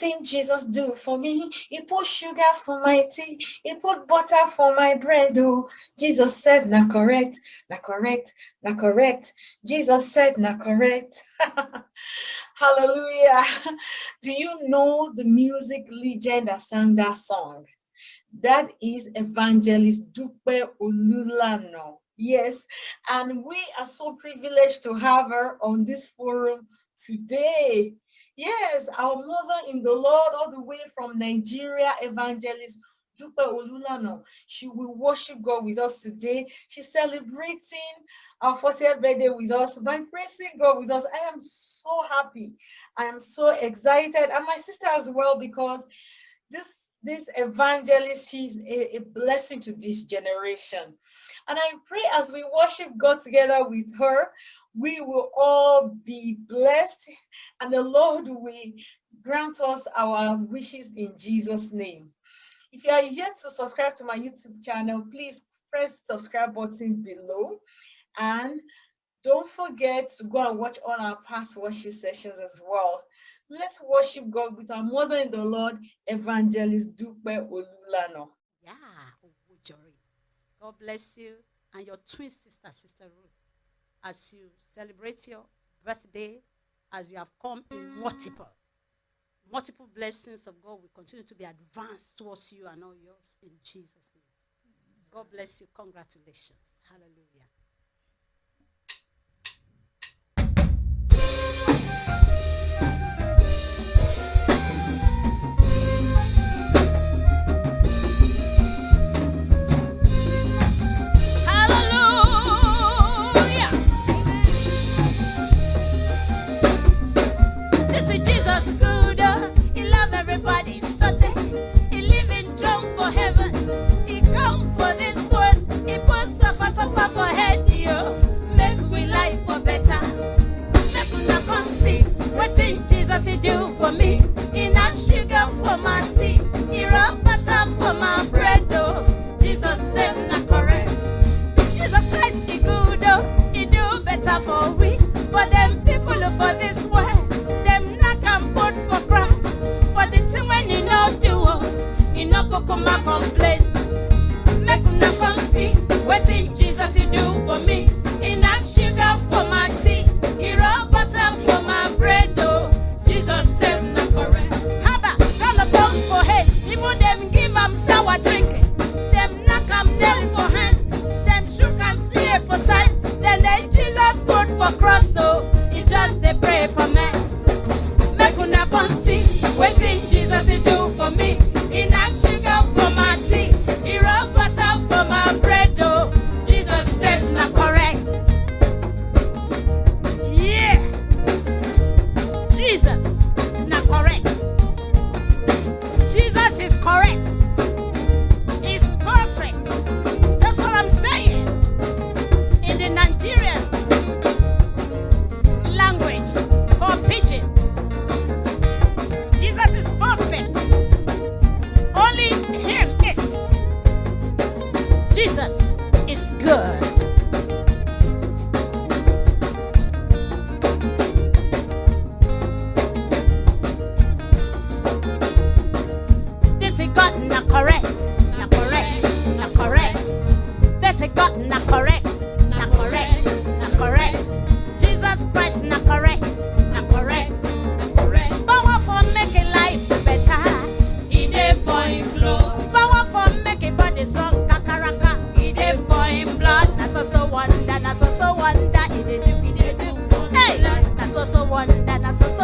see wetin Jesus do for me. He put sugar for my tea. He put butter for my bread. Oh, Jesus said, na correct, na correct, na correct. Jesus said, na correct. Hallelujah. Do you know the music legend that sang that song? That is Evangelist Dupe Olulano. Yes, and we are so privileged to have her on this forum today. Yes, our mother in the Lord, all the way from Nigeria, Evangelist Dupe Olulano. She will worship God with us today. She's celebrating our 40th birthday with us by praising God with us. I am so happy. I am so excited. And my sister as well, because this this evangelist, she's a, a blessing to this generation. And I pray as we worship God together with her, we will all be blessed and the Lord will grant us our wishes in Jesus' name. If you are yet to subscribe to my YouTube channel, please press subscribe button below and don't forget to go and watch all our past worship sessions as well. Let's worship God with our mother in the Lord, Evangelist Dupe Olulano. Yeah. God bless you and your twin sister, Sister Ruth, as you celebrate your birthday, as you have come in multiple. Multiple blessings of God will continue to be advanced towards you and all yours in Jesus' name. God bless you. Congratulations. Hallelujah. suffer for.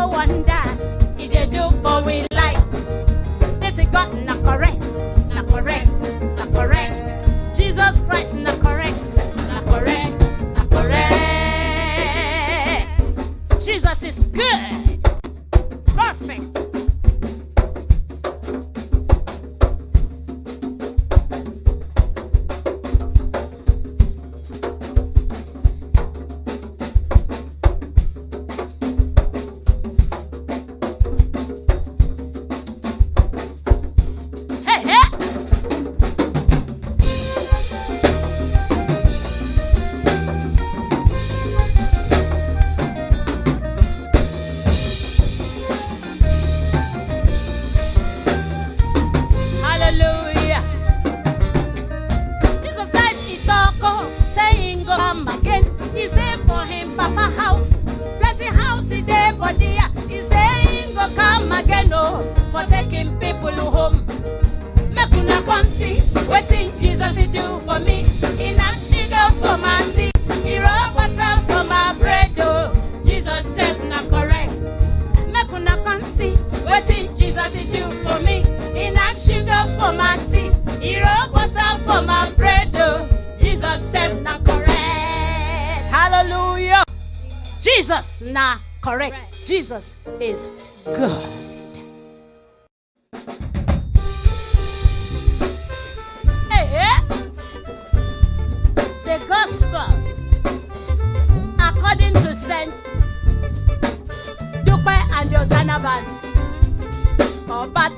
wonder. people home. Make una come see what in Jesus he do for me. He not sugar for my tea. He rub water for my bread. Oh, Jesus step not correct. Make una come see what in Jesus he do for me. He not sugar for my tea. He rub water for my bread. Oh, Jesus step not correct. Hallelujah. Jesus not correct. Jesus is good. Panaban. Oh, but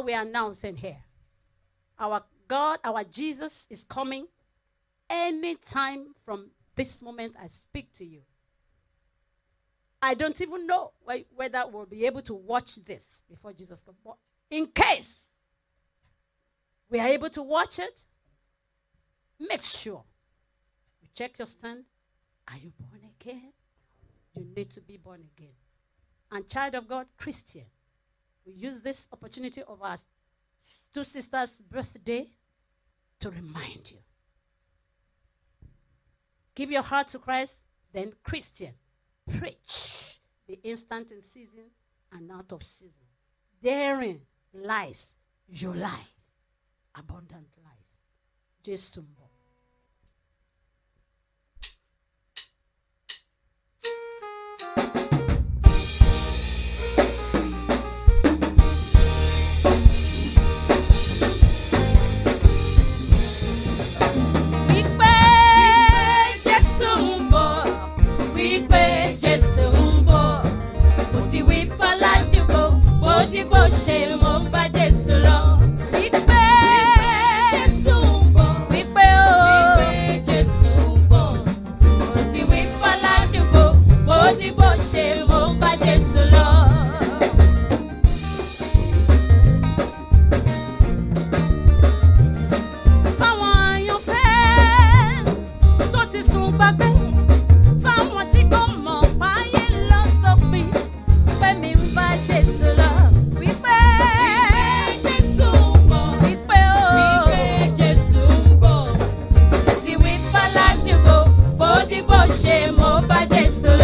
what we're announcing here. Our God, our Jesus is coming anytime from this moment I speak to you. I don't even know whether we'll be able to watch this before Jesus comes. But in case we are able to watch it, make sure you check your stand. Are you born again? You need to be born again. And child of God, Christian, we use this opportunity of our two sisters' birthday to remind you. Give your heart to Christ, then Christian. Preach. Be instant in season and out of season. Daring lies your life, abundant life. just to. mo bá Jésù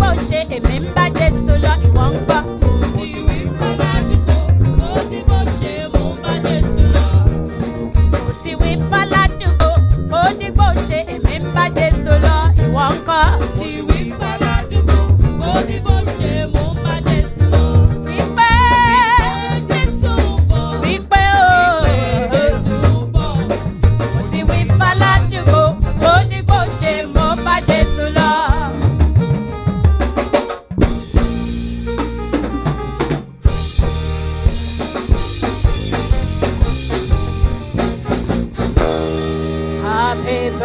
bó ṣe. Èmi ń bá Jésù lọ ìwọ ń go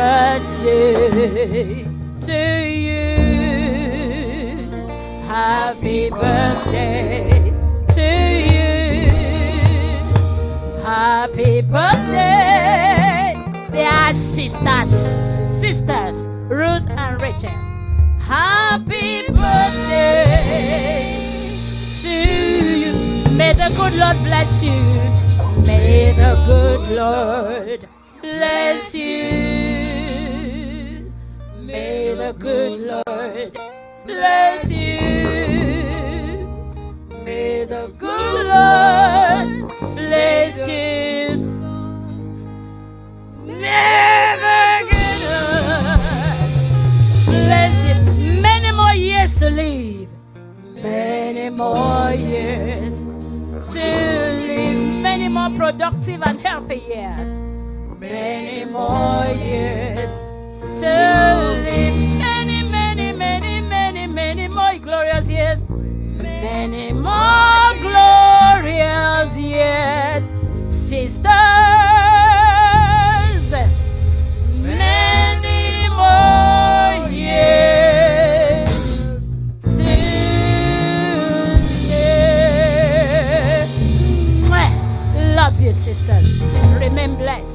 birthday to you. Happy birthday to you. Happy birthday, dear sisters, sisters Ruth and Rachel. Happy birthday to you. May the good Lord bless you. May the good Lord bless you. The good Lord bless you. May the good Lord bless you. May the good Lord bless you. Many more years to live. Many more years to live. Many more productive and healthy years. Many more years to live. Many more glorious years, sisters. Many more years to live. Love you, sisters. Remain blessed.